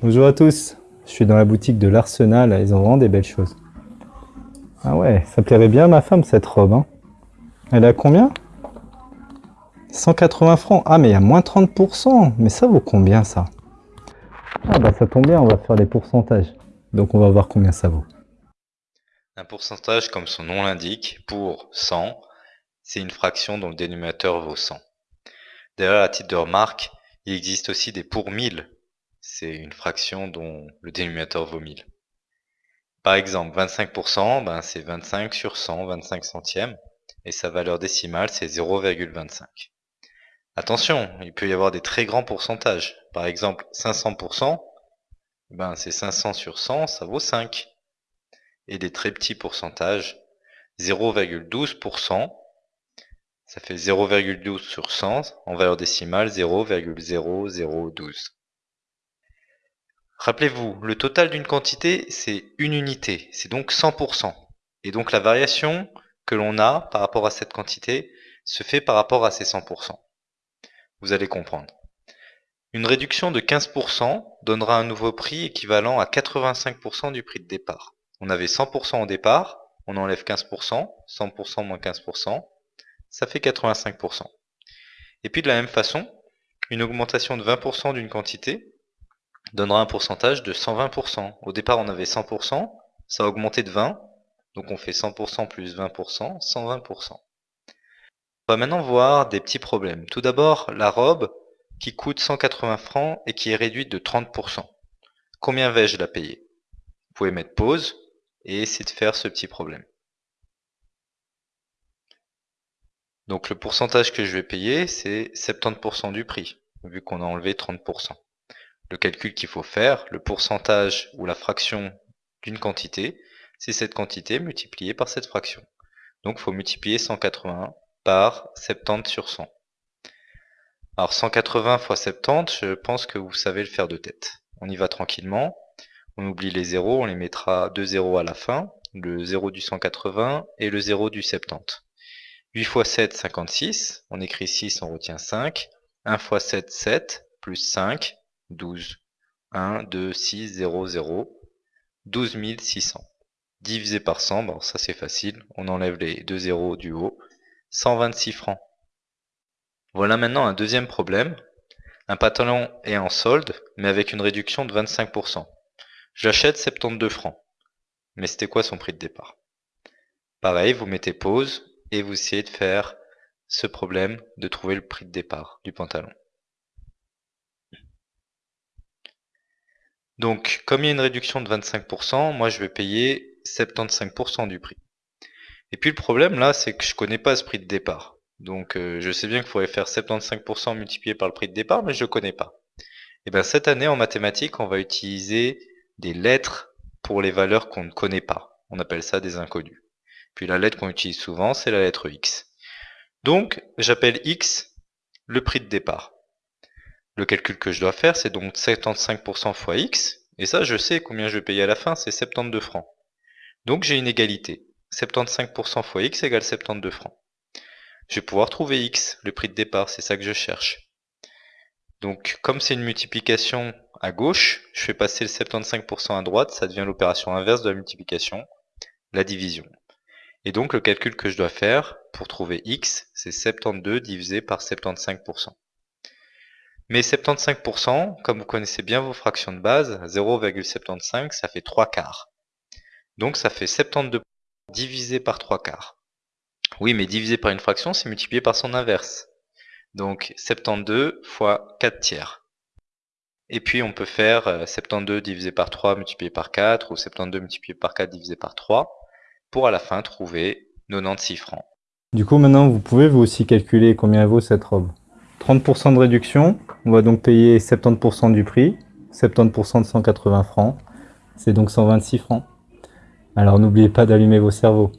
Bonjour à tous, je suis dans la boutique de l'Arsenal, ils ont vraiment des belles choses. Ah ouais, ça plairait bien à ma femme cette robe. Hein. Elle à combien? 180 francs. Ah mais il y a moins 30%. Mais ça vaut combien ça? Ah bah ça tombe bien, on va faire les pourcentages. Donc on va voir combien ça vaut. Un pourcentage, comme son nom l'indique, pour 100, c'est une fraction dont le dénominateur vaut 100. D'ailleurs, à titre de remarque, il existe aussi des pour 1000. C'est une fraction dont le dénominateur vaut 1000. Par exemple, 25%, ben c'est 25 sur 100, 25 centièmes, et sa valeur décimale, c'est 0,25. Attention, il peut y avoir des très grands pourcentages. Par exemple, 500%, ben c'est 500 sur 100, ça vaut 5. Et des très petits pourcentages, 0,12%, ça fait 0,12 sur 100, en valeur décimale 0,0012. Rappelez-vous, le total d'une quantité, c'est une unité, c'est donc 100%. Et donc la variation que l'on a par rapport à cette quantité se fait par rapport à ces 100%. Vous allez comprendre. Une réduction de 15% donnera un nouveau prix équivalent à 85% du prix de départ. On avait 100% au départ, on enlève 15%, 100% moins 15%, ça fait 85%. Et puis de la même façon, une augmentation de 20% d'une quantité donnera un pourcentage de 120%. Au départ, on avait 100%, ça a augmenté de 20%, donc on fait 100% plus 20%, 120%. On va maintenant voir des petits problèmes. Tout d'abord, la robe qui coûte 180 francs et qui est réduite de 30%. Combien vais-je la payer? Vous pouvez mettre pause et essayer de faire ce petit problème. Donc le pourcentage que je vais payer, c'est 70% du prix, vu qu'on a enlevé 30%. Le calcul qu'il faut faire, le pourcentage ou la fraction d'une quantité, c'est cette quantité multipliée par cette fraction. Donc il faut multiplier 180 par 70 sur 100. Alors 180 fois 70, je pense que vous savez le faire de tête. On y va tranquillement. On oublie les zéros, on les mettra deux zéros à la fin, le 0 du 180 et le 0 du 70. 8 fois 7, 56. On écrit 6, on retient 5. 1 fois 7, 7. Plus 5, 12. 1, 2, 6, 0, 0. 12 600. Divisé par 100, bon, ça c'est facile. On enlève les deux zéros du haut. 126 francs. Voilà maintenant un deuxième problème. Un pantalon est en solde, mais avec une réduction de 25%. J'achète 72 francs. Mais c'était quoi son prix de départ? Pareil, vous mettez pause, et vous essayez de faire ce problème de trouver le prix de départ du pantalon. Donc, comme il y a une réduction de 25%, moi je vais payer 75% du prix. Et puis le problème là, c'est que je connais pas ce prix de départ. Donc euh, je sais bien qu'il faudrait faire 75% multiplié par le prix de départ, mais je ne connais pas. Et bien cette année en mathématiques, on va utiliser des lettres pour les valeurs qu'on ne connaît pas. On appelle ça des inconnus. Puis la lettre qu'on utilise souvent, c'est la lettre X. Donc, j'appelle X le prix de départ. Le calcul que je dois faire, c'est donc 75% fois X. Et ça, je sais combien je vais payer à la fin, c'est 72 francs. Donc j'ai une égalité. 75% fois X égale 72 francs. Je vais pouvoir trouver X, le prix de départ, c'est ça que je cherche. Donc comme c'est une multiplication à gauche, je fais passer le 75% à droite, ça devient l'opération inverse de la multiplication, la division. Et donc le calcul que je dois faire pour trouver x, c'est 72 divisé par 75%. Mais 75%, comme vous connaissez bien vos fractions de base, 0,75, ça fait 3 quarts. Donc ça fait 72% divisé par 3 quarts. Oui, mais divisé par une fraction, c'est multiplié par son inverse. Donc 72 fois 4 tiers. Et puis on peut faire 72 euh, divisé par 3 multiplié par 4, ou 72 multiplié par 4 divisé par 3 pour à la fin trouver 96 francs. Du coup, maintenant, vous pouvez vous aussi calculer combien vaut cette robe. 30% de réduction, on va donc payer 70% du prix, 70% de 180 francs, c'est donc 126 francs. Alors n'oubliez pas d'allumer vos cerveaux.